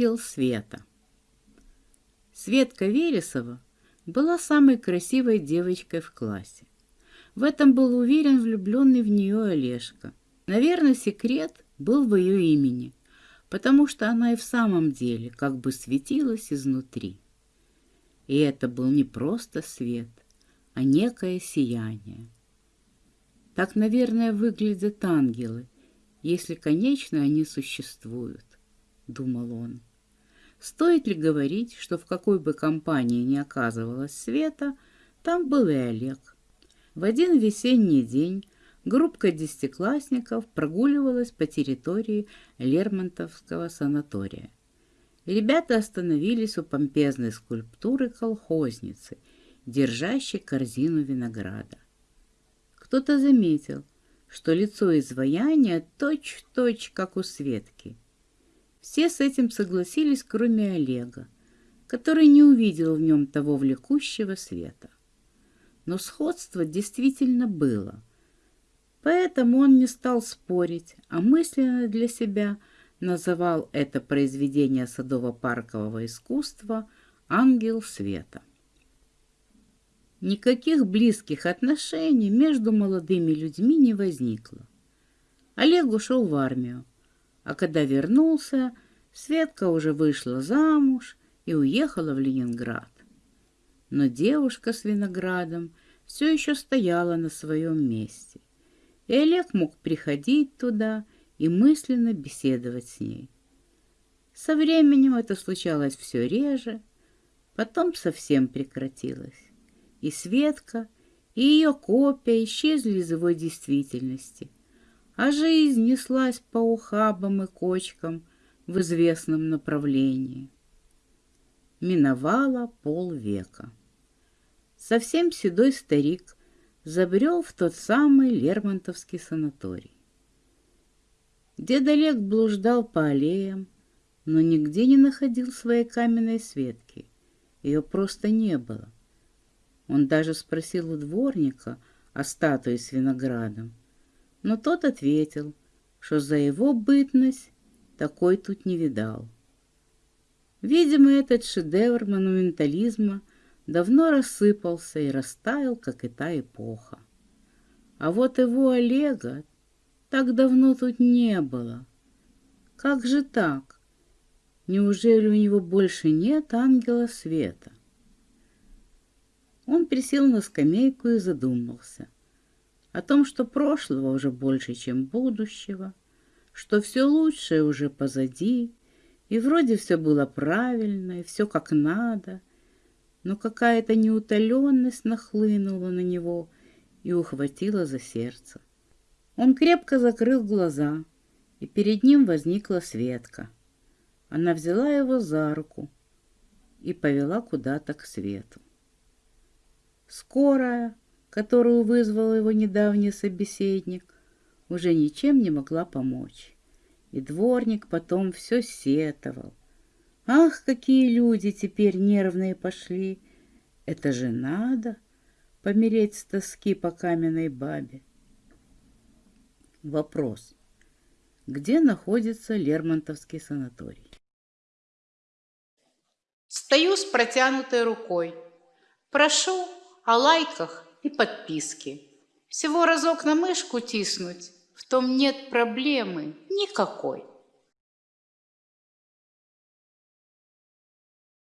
Ангел света. Светка Вересова была самой красивой девочкой в классе. В этом был уверен влюбленный в нее Олежка. Наверное, секрет был в ее имени, потому что она и в самом деле как бы светилась изнутри. И это был не просто свет, а некое сияние. Так, наверное, выглядят ангелы, если, конечно, они существуют, думал он. Стоит ли говорить, что в какой бы компании ни оказывалась Света, там был и Олег. В один весенний день группка десятиклассников прогуливалась по территории Лермонтовского санатория. Ребята остановились у помпезной скульптуры колхозницы, держащей корзину винограда. Кто-то заметил, что лицо изваяния точь-в-точь, -точь, как у Светки. Все с этим согласились, кроме Олега, который не увидел в нем того влекущего света. Но сходство действительно было. Поэтому он не стал спорить, а мысленно для себя называл это произведение садово-паркового искусства «Ангел света». Никаких близких отношений между молодыми людьми не возникло. Олег ушел в армию, а когда вернулся, Светка уже вышла замуж и уехала в Ленинград. Но девушка с виноградом все еще стояла на своем месте, и Олег мог приходить туда и мысленно беседовать с ней. Со временем это случалось все реже, потом совсем прекратилось и Светка, и ее копия исчезли из его действительности, а жизнь неслась по ухабам и кочкам в известном направлении. Миновало полвека. Совсем седой старик забрел в тот самый Лермонтовский санаторий. Дед Олег блуждал по аллеям, но нигде не находил своей каменной Светки. Ее просто не было. Он даже спросил у дворника о статуе с виноградом, но тот ответил, что за его бытность такой тут не видал. Видимо, этот шедевр монументализма давно рассыпался и растаял, как и та эпоха. А вот его Олега так давно тут не было. Как же так? Неужели у него больше нет ангела света? Он присел на скамейку и задумался о том, что прошлого уже больше, чем будущего, что все лучшее уже позади, и вроде все было правильно, и все как надо, но какая-то неутоленность нахлынула на него и ухватила за сердце. Он крепко закрыл глаза, и перед ним возникла Светка. Она взяла его за руку и повела куда-то к свету. Скорая, которую вызвал его недавний собеседник, уже ничем не могла помочь. И дворник потом все сетовал. Ах, какие люди теперь нервные пошли! Это же надо помереть с тоски по каменной бабе. Вопрос. Где находится Лермонтовский санаторий? Стою с протянутой рукой. Прошу о лайках и подписке. Всего разок на мышку тиснуть, в том нет проблемы никакой.